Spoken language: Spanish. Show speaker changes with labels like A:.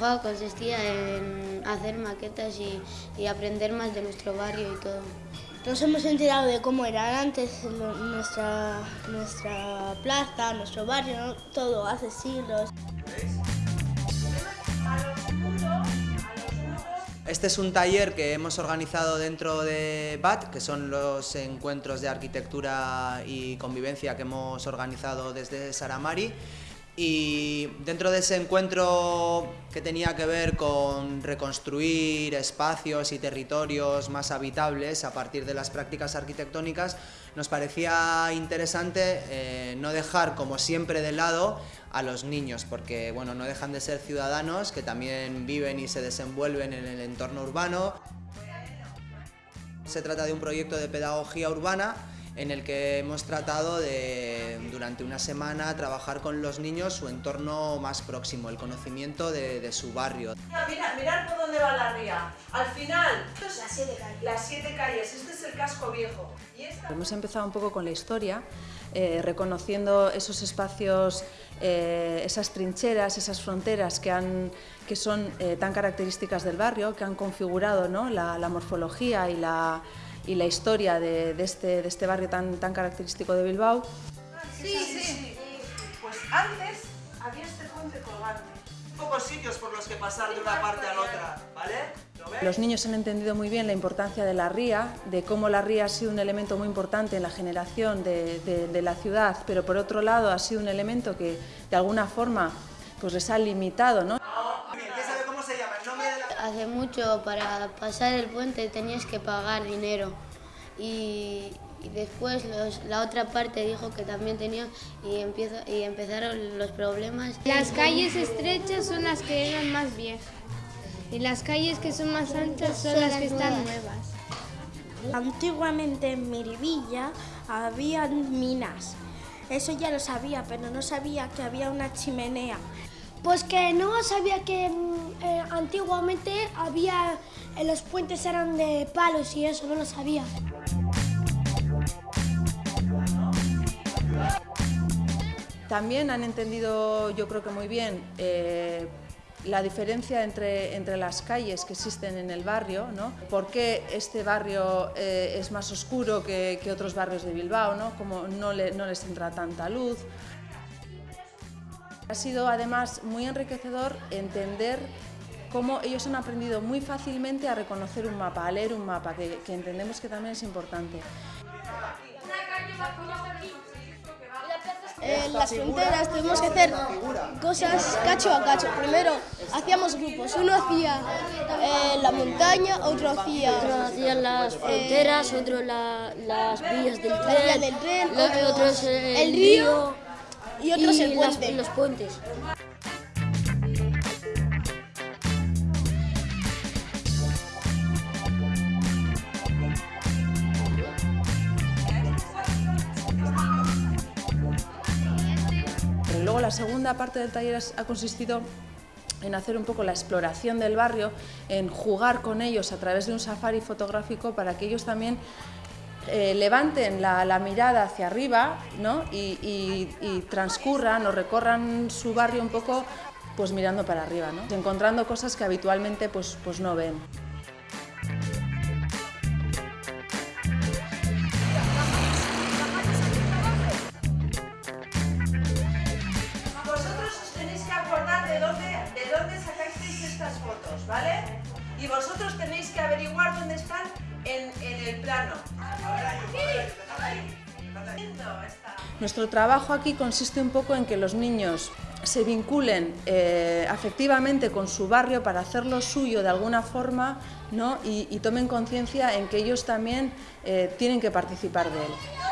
A: trabajo consistía en hacer maquetas y, y aprender más de nuestro barrio y todo.
B: Nos hemos enterado de cómo era antes nuestra, nuestra plaza, nuestro barrio, ¿no? todo hace siglos.
C: Este es un taller que hemos organizado dentro de BAT, que son los encuentros de arquitectura y convivencia que hemos organizado desde Saramari. Y dentro de ese encuentro que tenía que ver con reconstruir espacios y territorios más habitables a partir de las prácticas arquitectónicas, nos parecía interesante eh, no dejar, como siempre, de lado a los niños, porque bueno, no dejan de ser ciudadanos que también viven y se desenvuelven en el entorno urbano. Se trata de un proyecto de pedagogía urbana en el que hemos tratado de, durante una semana, trabajar con los niños su entorno más próximo, el conocimiento de, su barrio.
D: Mira, mirad por dónde va la ría. Al final, las siete calles. Las siete calles. Este es el casco viejo.
E: Hemos empezado un poco con la historia, eh, reconociendo esos espacios, eh, esas trincheras, esas fronteras que, han, que son eh, tan características del barrio, que han configurado ¿no? la, la morfología y la y la historia de, de, este, de este barrio tan, tan característico de Bilbao.
D: Sí, sí, sí. Pues antes había este puente colgante. Pocos sitios por los que pasar de una parte a la otra, ¿vale?
E: Los niños han entendido muy bien la importancia de la ría, de cómo la ría ha sido un elemento muy importante en la generación de, de, de la ciudad, pero por otro lado ha sido un elemento que de alguna forma pues les ha limitado. ¿no?
A: Hace mucho para pasar el puente tenías que pagar dinero y, y después los, la otra parte dijo que también tenía y, empieza, y empezaron los problemas.
F: Las calles estrechas son las que eran más viejas y las calles que son más anchas son, son las que nuevas. están nuevas.
B: Antiguamente en Miribilla había minas. Eso ya lo sabía, pero no sabía que había una chimenea.
G: Pues que no sabía que eh, antiguamente había, eh, los puentes eran de palos y eso, no lo sabía.
E: También han entendido, yo creo que muy bien, eh, la diferencia entre, entre, las calles que existen en el barrio, ¿no? por qué este barrio eh, es más oscuro que, que, otros barrios de Bilbao, ¿no? como no, le, no les entra tanta luz. Ha sido además muy enriquecedor entender cómo ellos han aprendido muy fácilmente a reconocer un mapa, a leer un mapa, que, que entendemos que también es importante.
B: En las fronteras tuvimos que hacer cosas cacho a cacho. Primero hacíamos grupos, uno hacía eh, la montaña, otro hacía...
A: Otro hacía las fronteras, eh, otro la, las vías del tren,
B: del tren
A: otro, otros el,
B: el río y otros
A: y
B: el puente.
A: Las, los puentes.
E: Pero luego la segunda parte del taller ha consistido en hacer un poco la exploración del barrio, en jugar con ellos a través de un safari fotográfico para que ellos también eh, levanten la, mirada hacia arriba ¿no? y, y, y, transcurran o recorran su barrio un poco pues mirando para arriba, ¿no? encontrando cosas que habitualmente pues, pues no ven.
D: Y vosotros tenéis que averiguar dónde están en el plano.
E: Nuestro trabajo aquí consiste un poco en que los niños se vinculen eh, afectivamente con su barrio para hacerlo suyo de alguna forma ¿no? y, tomen conciencia en que ellos también eh, tienen que participar de él.